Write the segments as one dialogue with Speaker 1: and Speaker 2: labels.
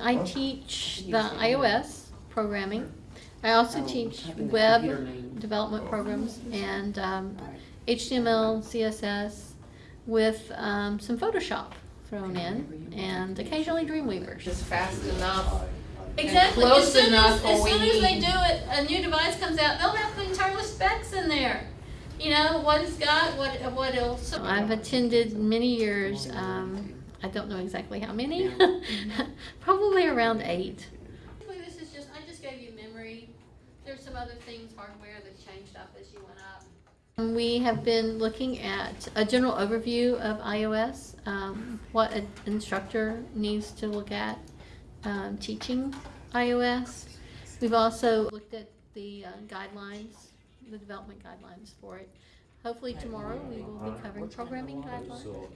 Speaker 1: I teach the iOS programming. I also teach web development programs and um, HTML, CSS with um, some Photoshop thrown in and occasionally Dreamweaver.
Speaker 2: Just fast enough.
Speaker 1: Exactly.
Speaker 2: close
Speaker 1: as soon
Speaker 2: enough
Speaker 1: as, as soon as they do it, a new device comes out. They'll have the entire specs in there. You know what it's got, what what else. I've attended many years. Um, I don't know exactly how many. Probably around eight. This is just I just gave you memory. There's some other things hardware that changed up as you went up. We have been looking at a general overview of iOS, um, what an instructor needs to look at um, teaching iOS. We've also looked at the uh, guidelines, the development guidelines for it. Hopefully tomorrow we will be covering programming guidelines.
Speaker 3: So,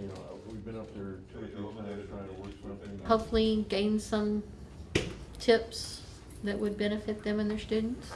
Speaker 3: you know, we've been up there two or three times trying to work something.
Speaker 1: Hopefully gain some tips that would benefit them and their students.